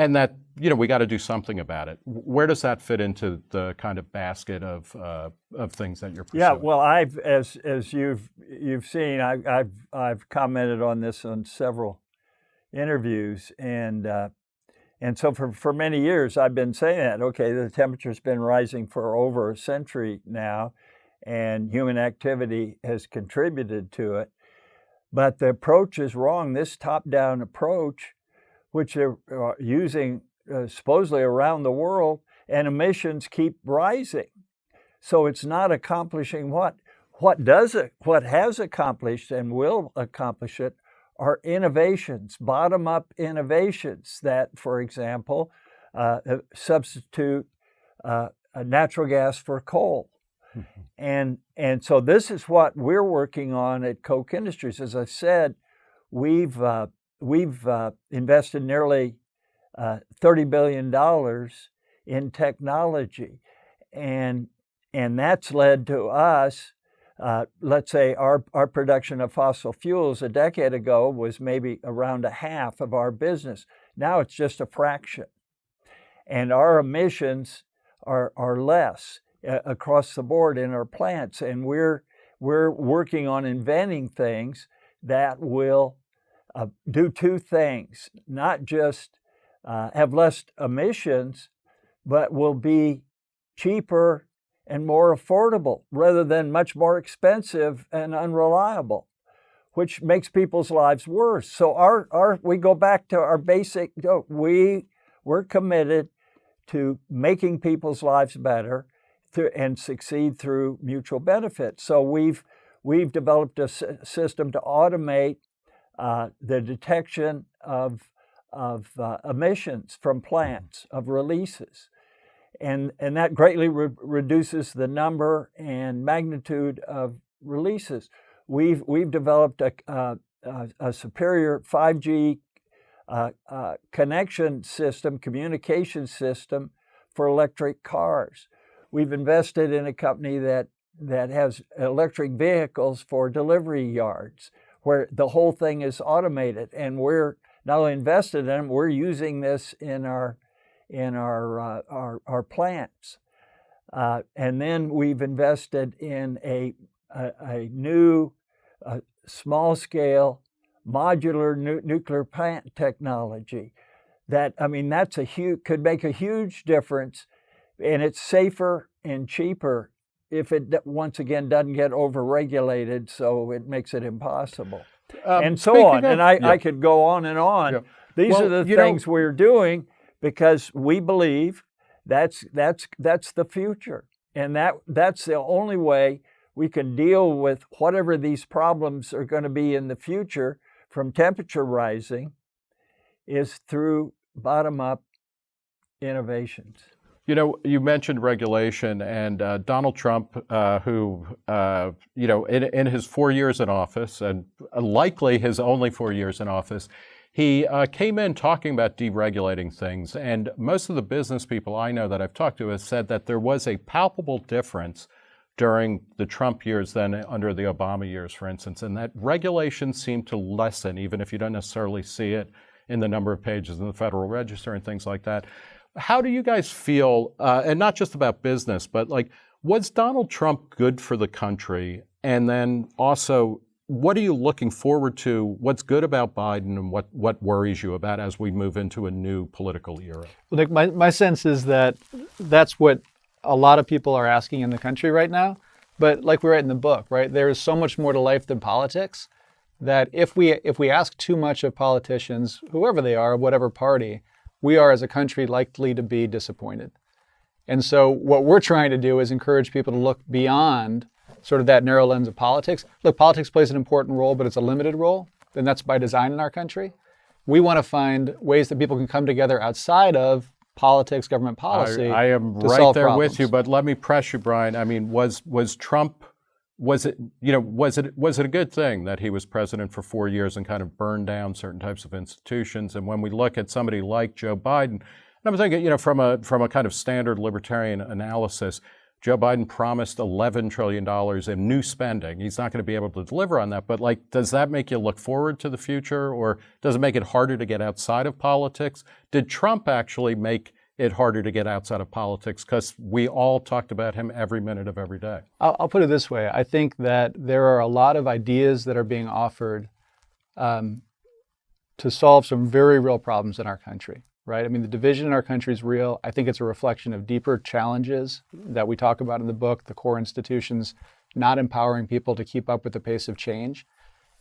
and that you know we got to do something about it. Where does that fit into the kind of basket of uh, of things that you're pursuing? Yeah, well, I've as as you've you've seen, I, have I've commented on this on several interviews, and uh, and so for for many years I've been saying that. Okay, the temperature's been rising for over a century now, and human activity has contributed to it. But the approach is wrong. This top-down approach which they're uh, using uh, supposedly around the world, and emissions keep rising. So it's not accomplishing what? What does it, what has accomplished and will accomplish it are innovations, bottom-up innovations that, for example, uh, uh substitute uh, natural gas for coal. Mm -hmm. And, and so this is what we're working on at Koch Industries. As I said, we've uh, we've uh, invested nearly uh, $30 billion in technology. And, and that's led to us, uh, let's say our, our production of fossil fuels a decade ago was maybe around a half of our business. Now it's just a fraction. And our emissions are, are less uh, across the board in our plants. And we're, we're working on inventing things that will uh, do two things, not just uh, have less emissions, but will be cheaper and more affordable rather than much more expensive and unreliable, which makes people's lives worse. So our, our we go back to our basic, we, we're committed to making people's lives better through, and succeed through mutual benefit. So we've, we've developed a system to automate uh, the detection of, of uh, emissions from mm-hmm. plants, of releases. And, and that greatly re reduces the number and magnitude of releases. We've, we've developed a, a, a superior 5G uh, uh, connection system, communication system for electric cars. We've invested in a company that that has electric vehicles for delivery yards, where the whole thing is automated, and we're only invested in them, we're using this in our in our uh, our, our plants. Uh, and then we've invested in a, a, a new uh, small scale modular nu nuclear plant technology that I mean that's a huge could make a huge difference and it's safer and cheaper if it once again doesn't get overregulated so it makes it impossible um, and so on of, and I, yeah. I could go on and on yeah. these well, are the things know, we're doing because we believe that's that's that's the future and that that's the only way we can deal with whatever these problems are going to be in the future from temperature rising is through bottom up innovations. You know, you mentioned regulation, and uh, Donald Trump, uh, who, uh, you know, in, in, his four years in office, and likely his only four years in office, he uh, came in talking about deregulating things. And most of the business people I know that I've talked to have said that there was a palpable difference during the Trump years than under the Obama years, for instance, and that regulation seemed to lessen, even if you don't necessarily see it in the number of pages in the Federal Register and things like that. How do you guys feel, uh, and not just about business, but like, was Donald Trump good for the country? And then also, what are you looking forward to? What's good about Biden and what, what worries you about as we move into a new political era? Well, Nick, my, my sense is that that's what a lot of people are asking in the country right now. But like we write in the book, right, there is so much more to life than politics that if we if we ask too much of politicians, whoever they are, whatever party, we are as a country likely to be disappointed. And so what we're trying to do is encourage people to look beyond sort of that narrow lens of politics. Look, politics plays an important role, but it's a limited role, and that's by design in our country. We want to find ways that people can come together outside of politics, government policy. I, I am right there problems. with you, but let me press you, Brian. I mean, was was Trump was it you know was it was it a good thing that he was president for four years and kind of burned down certain types of institutions? And when we look at somebody like Joe Biden, and I'm thinking you know from a from a kind of standard libertarian analysis, Joe Biden promised 11 trillion dollars in new spending. He's not going to be able to deliver on that. But like, does that make you look forward to the future, or does it make it harder to get outside of politics? Did Trump actually make it harder to get outside of politics because we all talked about him every minute of every day. I'll, I'll, put it this way I think that there are a lot of ideas that are being offered um, to solve some very real problems in our country, right? I mean, the division in our country is real. I think it's a reflection of deeper challenges that we talk about in the book, the core institutions not empowering people to keep up with the pace of change.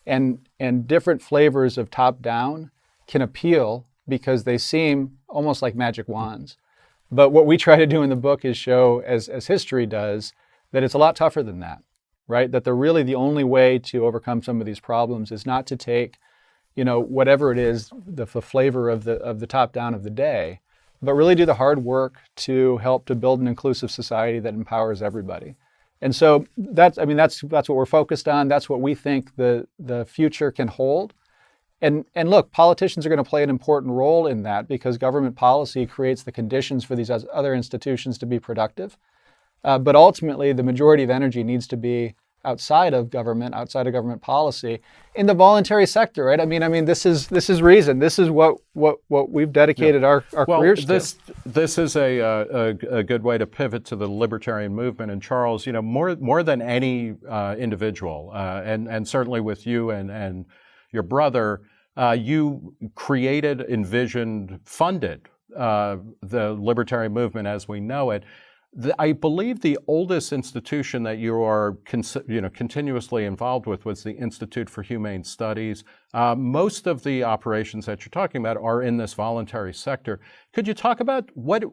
And, and different flavors of top down can appeal because they seem almost like magic wands. But what we try to do in the book is show, as, as history does, that it's a lot tougher than that, right? That the really the only way to overcome some of these problems is not to take, you know, whatever it is, the, the flavor of the of the top down of the day, but really do the hard work to help to build an inclusive society that empowers everybody. And so that's I mean that's that's what we're focused on. That's what we think the the future can hold. And, and look, politicians are going to play an important role in that because government policy creates the conditions for these other institutions to be productive. Uh, but ultimately, the majority of energy needs to be outside of government, outside of government policy, in the voluntary sector, right? I mean, I mean, this is this is reason. This is what what what we've dedicated yeah. our, our well, careers this, to. This is a, uh, a, a good way to pivot to the libertarian movement. And Charles, you know, more more than any uh, individual, uh, and and certainly with you and and your brother, uh, you created, envisioned, funded uh, the libertarian movement as we know it. The, I believe the oldest institution that you are you know, continuously involved with was the Institute for Humane Studies. Uh, most of the operations that you're talking about are in this voluntary sector. Could you talk about what,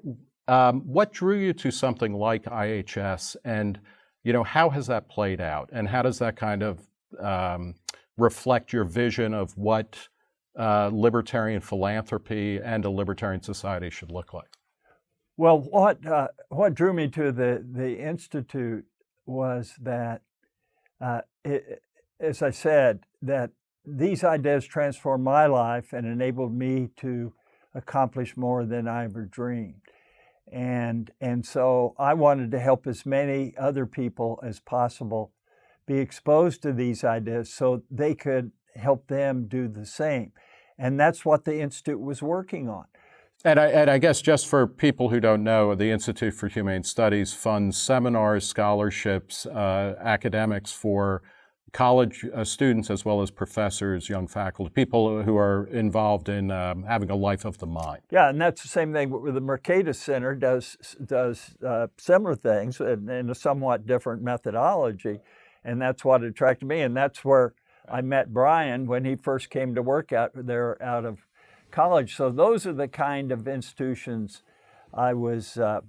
um, what drew you to something like IHS and you know, how has that played out and how does that kind of um, reflect your vision of what uh, libertarian philanthropy and a libertarian society should look like? Well, what uh, what drew me to the the institute was that, uh, it, as I said, that these ideas transformed my life and enabled me to accomplish more than I ever dreamed. And, and so I wanted to help as many other people as possible be exposed to these ideas so they could help them do the same. And that's what the Institute was working on. And I, and I, guess just for people who don't know, the Institute for Humane Studies funds seminars, scholarships, uh, academics for college uh, students as well as professors, young faculty, people who are involved in um, having a life of the mind. Yeah, and that's the same thing with the Mercatus Center does does uh, similar things in, in, a somewhat different methodology, and that's what attracted me, and that's where I met Brian when he first came to work out there out of college. So those are the kind of institutions I was uh,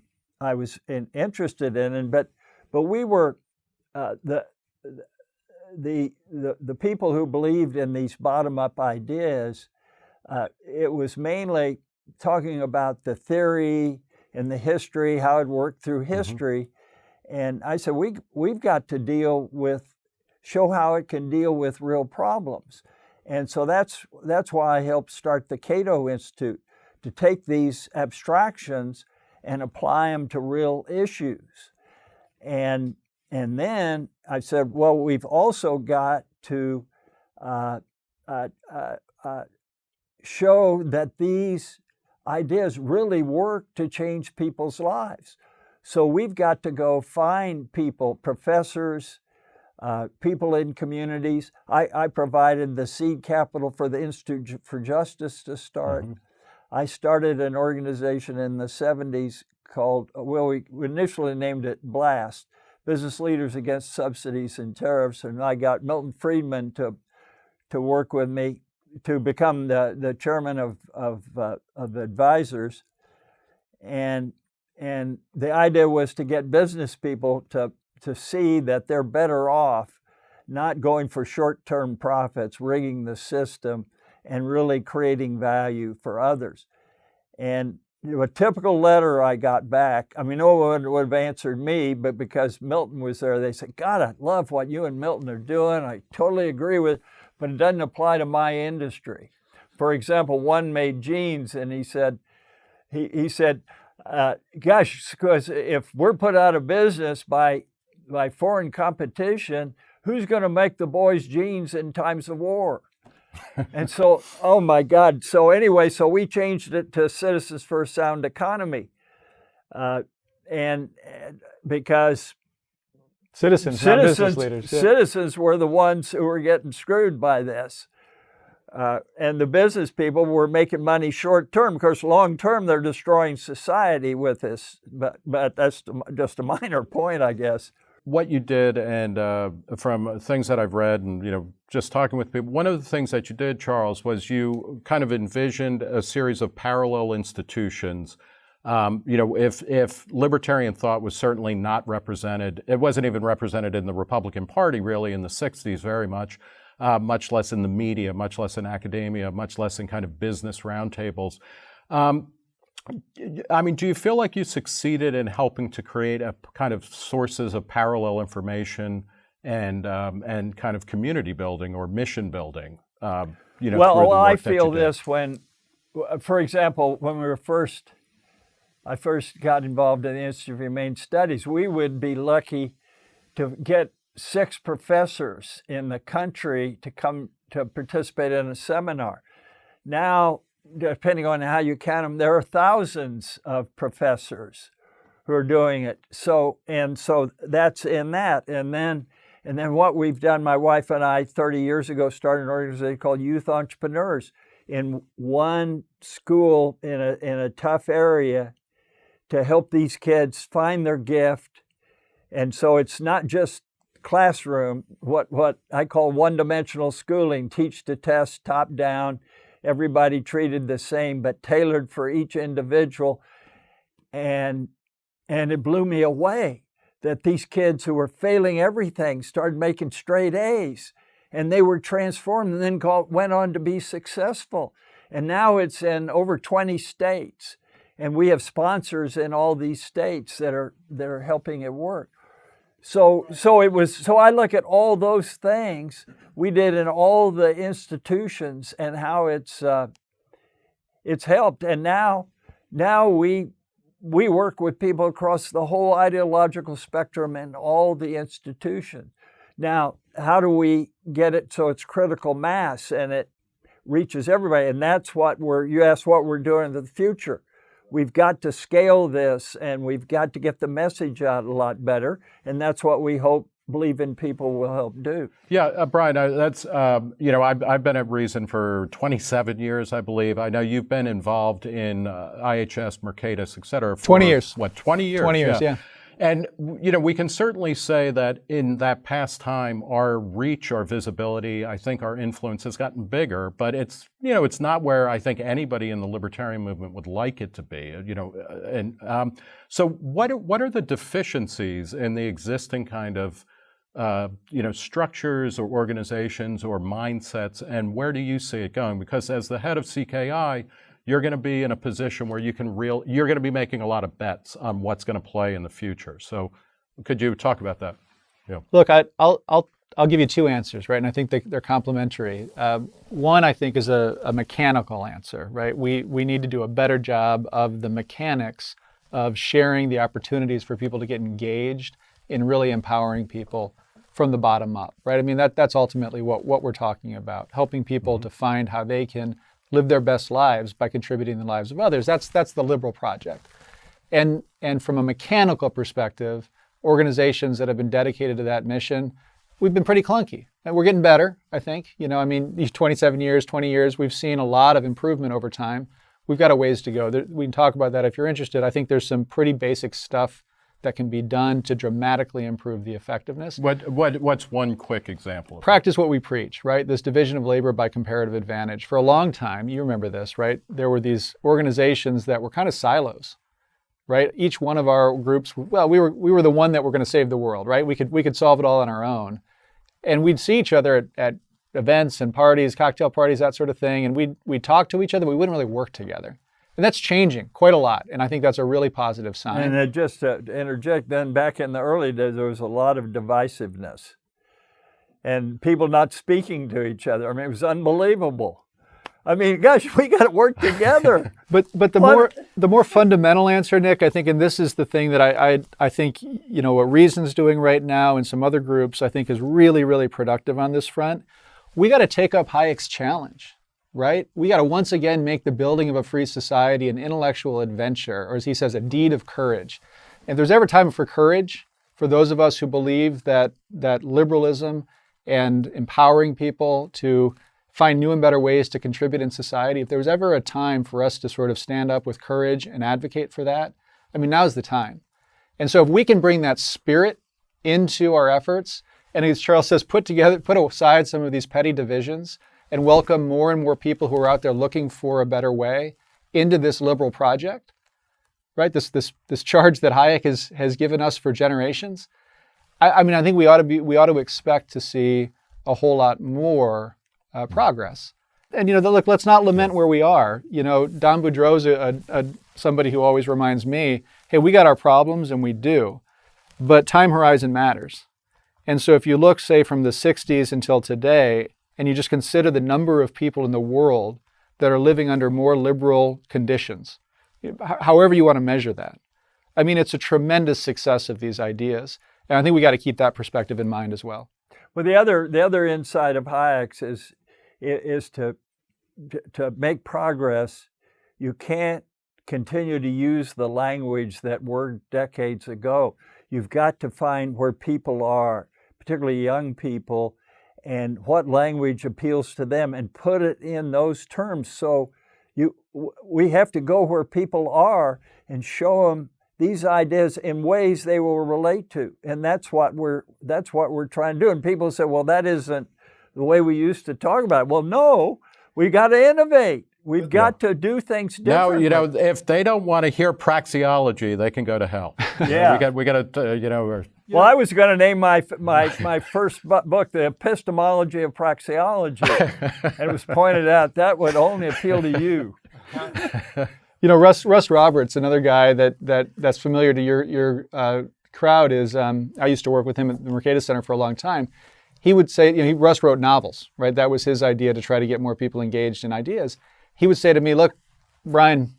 I was in, interested in, and but but we were uh, the the, the, the people who believed in these bottom-up ideas, uh, it was mainly talking about the theory and the history, how it worked through mm-hmm. history. Mm -hmm. And I said, we, we've got to deal with, show how it can deal with real problems. And so that's, that's why I helped start the Cato Institute, to take these abstractions and apply them to real issues. And and then I said, well, we've also got to uh, uh, uh, uh, show that these ideas really work to change people's lives. So we've got to go find people, professors, uh, people in communities. I, I, provided the seed capital for the Institute for Justice to start. Mm -hmm. I started an organization in the 70s called, well, we initially named it BLAST, Business Leaders Against Subsidies and Tariffs, and I got Milton Friedman to to work with me to become the, the chairman of, of, uh, of advisors. And, and the idea was to get business people to, to see that they're better off not going for short-term profits, rigging the system, and really creating value for others. And a typical letter I got back, I mean, no one would have answered me, but because Milton was there, they said, God, I love what you and Milton are doing. I totally agree with, but it doesn't apply to my industry. For example, one made jeans and he said, he, he said, uh, gosh, because if we're put out of business by, by foreign competition, who's going to make the boys jeans in times of war? and so, oh my God. So anyway, so we changed it to Citizens for a Sound Economy. Uh, and, and, because citizens, citizens, leaders, yeah. citizens were the ones who were getting screwed by this. Uh, and the business people were making money short term because long term they're destroying society with this. But, but that's just a minor point, I guess what you did and uh, from things that I've read and you know just talking with people, one of the things that you did, Charles, was you kind of envisioned a series of parallel institutions. Um, you know, if if libertarian thought was certainly not represented, it wasn't even represented in the Republican Party really in the '60s very much, uh, much less in the media, much less in academia, much less in kind of business roundtables. Um, I mean, do you feel like you succeeded in helping to create a kind of sources of parallel information and um, and kind of community building or mission building? Uh, you know, well, well I feel this when, for example, when we were first, I first got involved in the Institute of Humane Studies, we would be lucky to get six professors in the country to come to participate in a seminar. Now depending on how you count them, there are thousands of professors who are doing it. So, and so that's in that. And then, and then what we've done, my wife and I 30 years ago started an organization called Youth Entrepreneurs in one school in a, in a tough area to help these kids find their gift. And so it's not just classroom, what, what I call one-dimensional schooling, teach to test, top down, everybody treated the same, but tailored for each individual. And, and it blew me away that these kids who were failing everything started making straight A's and they were transformed and then called, went on to be successful. And now it's in over 20 states. And we have sponsors in all these states that are, that are helping it work. So, so it was, so I look at all those things we did in all the institutions and how it's, uh, it's helped. And now, now we, we work with people across the whole ideological spectrum and all the institutions. Now, how do we get it so it's critical mass and it reaches everybody? And that's what we're, you asked what we're doing in the future. We've got to scale this and we've got to get the message out a lot better. And that's what we hope believe in people will help do. Yeah, uh, Brian, uh, that's, um, you know, I've, I've, been at Reason for 27 years, I believe. I know you've been involved in uh, IHS, Mercatus, et cetera. For, 20 years. What, 20 years? 20 years, yeah. yeah. And, you know, we can certainly say that in that past time, our reach, our visibility, I think our influence has gotten bigger, but it's, you know, it's not where I think anybody in the libertarian movement would like it to be, you know. Uh, and um, so what, what are the deficiencies in the existing kind of, uh, you know, structures or organizations or mindsets, and where do you see it going? Because as the head of CKI, you're going to be in a position where you can real you're going to be making a lot of bets on what's going to play in the future. So, could you talk about that? Yeah. Look, I, will I'll I'll give you two answers, right? And I think they, are complementary. Uh, one, I think, is a, a, mechanical answer, right? We we need to do a better job of the mechanics of sharing the opportunities for people to get engaged in really empowering people from the bottom up, right? I mean, that that's ultimately what what we're talking about, helping people mm-hmm. to find how they can live their best lives by contributing the lives of others. That's that's the liberal project. And and from a mechanical perspective, organizations that have been dedicated to that mission, we've been pretty clunky. And we're getting better, I think. You know, I mean, these 27 years, 20 years, we've seen a lot of improvement over time. We've got a ways to go. There, we can talk about that if you're interested. I think there's some pretty basic stuff that can be done to dramatically improve the effectiveness. What, what, what's one quick example? Practice what we preach, right? This division of labor by comparative advantage. For a long time, you remember this, right? There were these organizations that were kind of silos, right? Each one of our groups, well, we were, we were the one that were going to save the world, right? We could, we could solve it all on our own. And we'd see each other at, at events and parties, cocktail parties, that sort of thing, and we'd, we'd talk to each other, we wouldn't really work together. And that's changing quite a lot. And I think that's a really positive sign. And uh, just to interject, then back in the early days, there was a lot of divisiveness and people not speaking to each other. I mean, it was unbelievable. I mean, gosh, we got to work together. but but the what? more the more fundamental answer, Nick, I think, and this is the thing that I, I I think you know what Reason's doing right now, and some other groups, I think, is really really productive on this front. We got to take up Hayek's challenge right? We got to once again make the building of a free society an intellectual adventure, or as he says, a deed of courage. If there's ever time for courage, for those of us who believe that, that liberalism and empowering people to find new and better ways to contribute in society, if there was ever a time for us to sort of stand up with courage and advocate for that, I mean, now's the time. And so if we can bring that spirit into our efforts, and as Charles says, put together, put aside some of these petty divisions, and welcome more and more people who are out there looking for a better way into this liberal project, right? This, this, this charge that Hayek has, has given us for generations. I, I mean, I think we ought to be, we ought to expect to see a whole lot more uh, progress. And, you know, look, let's not lament where we are. You know, Don Boudreaux's a, a, a, somebody who always reminds me, hey, we got our problems and we do, but time horizon matters. And so if you look, say, from the 60s until today, and you just consider the number of people in the world that are living under more liberal conditions, however you want to measure that. I mean, it's a tremendous success of these ideas. And I think we got to keep that perspective in mind as well. Well, the other, the other insight of Hayek's is, is to, to make progress, you can't continue to use the language that worked decades ago. You've got to find where people are, particularly young people, and what language appeals to them and put it in those terms. So you, we have to go where people are and show them these ideas in ways they will relate to. And that's what we're, that's what we're trying to do. And people say, well, that isn't the way we used to talk about it. Well, no, we got to innovate. We've got to do things differently. Now, you know, if they don't want to hear praxeology, they can go to hell. Yeah. we got, we got to, uh, you know, well, I was going to name my my my first book the Epistemology of Praxeology, and it was pointed out that would only appeal to you. You know, Russ Russ Roberts, another guy that that that's familiar to your your uh, crowd is. Um, I used to work with him at the Mercatus Center for a long time. He would say, you know, he, Russ wrote novels, right? That was his idea to try to get more people engaged in ideas. He would say to me, "Look, Brian,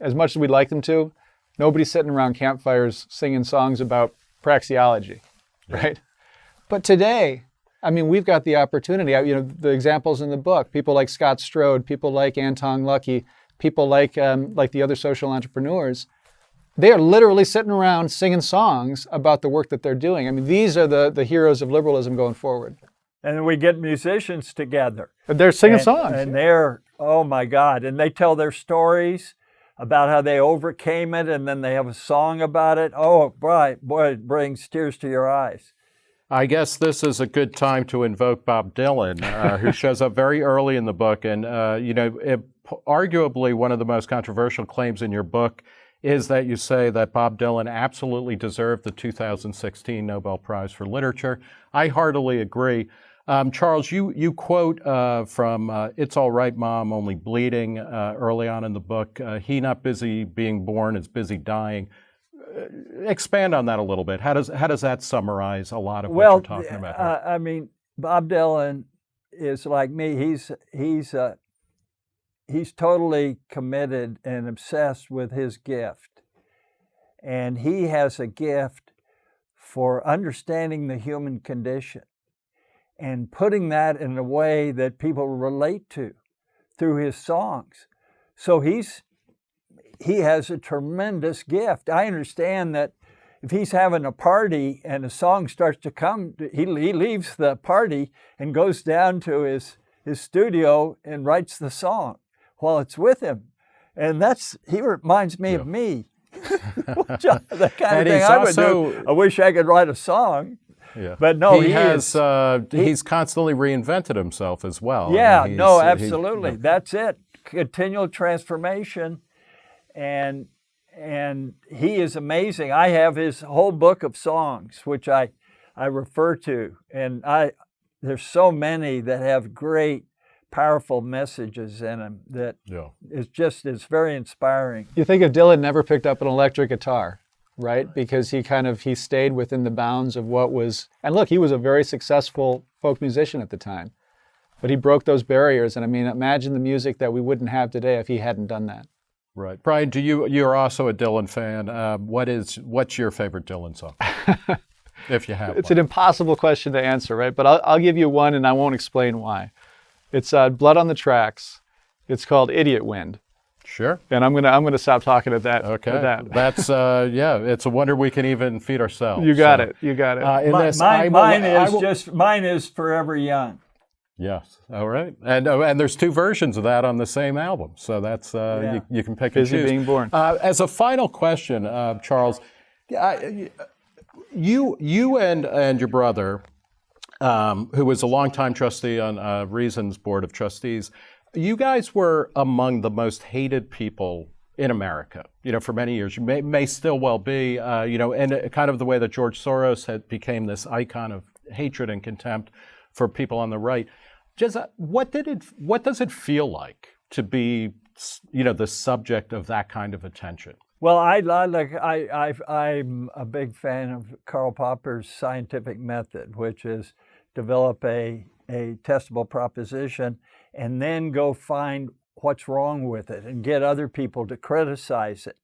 as much as we'd like them to, Nobody's sitting around campfires singing songs about praxeology, right? But today, I mean, we've got the opportunity. You know, the examples in the book, people like Scott Strode, people like Antong Lucky, people like um, like the other social entrepreneurs, they are literally sitting around singing songs about the work that they're doing. I mean, these are the, the heroes of liberalism going forward. And we get musicians together. And they're singing and, songs. And they're, oh my God. And they tell their stories about how they overcame it and then they have a song about it. Oh, boy, boy, it brings tears to your eyes. I guess this is a good time to invoke Bob Dylan, uh, who shows up very early in the book. And, uh, you know, it, arguably one of the most controversial claims in your book is that you say that Bob Dylan absolutely deserved the 2016 Nobel Prize for Literature. I heartily agree. Um, Charles, you, you quote uh, from uh, It's All Right, Mom, Only Bleeding uh, early on in the book. Uh, he not busy being born is busy dying. Uh, expand on that a little bit. How does, how does that summarize a lot of well, what you're talking about? Well, I mean, Bob Dylan is like me. He's, he's uh, he's totally committed and obsessed with his gift. And he has a gift for understanding the human condition and putting that in a way that people relate to through his songs. So he's he has a tremendous gift. I understand that if he's having a party and a song starts to come, he, he leaves the party and goes down to his, his studio and writes the song while it's with him. And that's, he reminds me yeah. of me. the kind and of thing I would also, do. I wish I could write a song. Yeah. But no, he, he has. Is, uh, he, he's constantly reinvented himself as well. Yeah, I mean, no, absolutely. He, That's it. Continual transformation, and and he is amazing. I have his whole book of songs, which I I refer to, and I there's so many that have great powerful messages in him that yeah. is just it's very inspiring. You think if Dylan never picked up an electric guitar, right? Because he kind of he stayed within the bounds of what was and look, he was a very successful folk musician at the time. But he broke those barriers and I mean imagine the music that we wouldn't have today if he hadn't done that. Right. Brian, do you you're also a Dylan fan. Uh, what is what's your favorite Dylan song? if you have It's one. an impossible question to answer, right? But I'll, I'll give you one and I won't explain why. It's uh, Blood on the Tracks. It's called Idiot Wind. Sure. And I'm gonna I'm gonna stop talking at that. Okay. At that. That's uh, yeah. It's a wonder we can even feed ourselves. You got so, it. You got it. Uh, My, this, mine, mine is will, just mine is Forever Young. Yes. All right. And uh, and there's two versions of that on the same album, so that's uh, yeah. you, you, can pick Busy and choose. being born. Uh, as a final question, uh, Charles, you you and and your brother um, who was a longtime trustee on uh, Reason's board of trustees. You guys were among the most hated people in America, you know, for many years. You may, may still well be, uh, you know, and kind of the way that George Soros had became this icon of hatred and contempt for people on the right. Just uh, what did it? What does it feel like to be, you know, the subject of that kind of attention? Well, I, I like I, I I'm a big fan of Karl Popper's scientific method, which is develop a, a testable proposition, and then go find what's wrong with it and get other people to criticize it.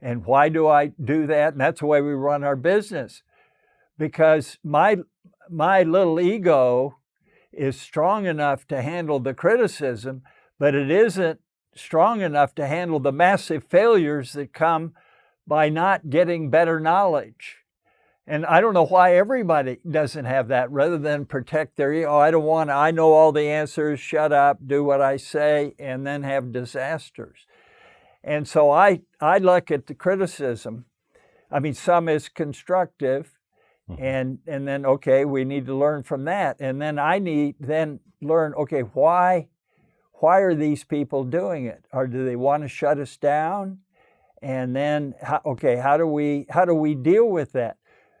And why do I do that? And that's the way we run our business. Because my, my little ego is strong enough to handle the criticism, but it isn't strong enough to handle the massive failures that come by not getting better knowledge. And I don't know why everybody doesn't have that rather than protect their ego. Oh, I don't want, to, I know all the answers, shut up, do what I say, and then have disasters. And so I, I look at the criticism. I mean, some is constructive, mm-hmm. and, and then, okay, we need to learn from that. And then I need, then learn, okay, why, why are these people doing it? Or do they want to shut us down? And then, okay, how do we, how do we deal with that?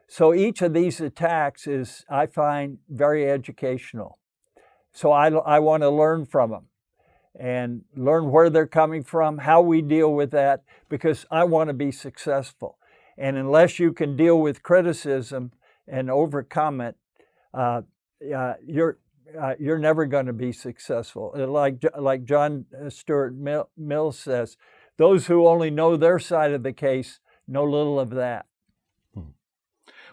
So each of these attacks is, I find, very educational. So I, I want to learn from them and learn where they're coming from, how we deal with that, because I want to be successful. And unless you can deal with criticism and overcome it, uh, uh, you're uh, you're never going to be successful. Like like John Stuart Mill, Mills says, those who only know their side of the case know little of that.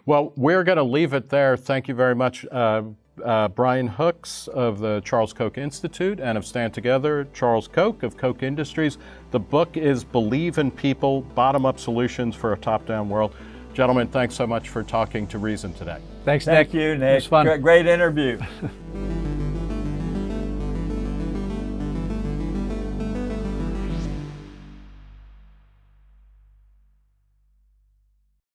Well, we're going to leave it there. Thank you very much, uh, uh, Brian Hooks of the Charles Koch Institute and of Stand Together, Charles Koch of Koch Industries. The book is Believe in People Bottom Up Solutions for a Top Down World. Gentlemen, thanks so much for talking to Reason today. Thanks, Thank Nick. you, It Nick. was fun. Great, great interview.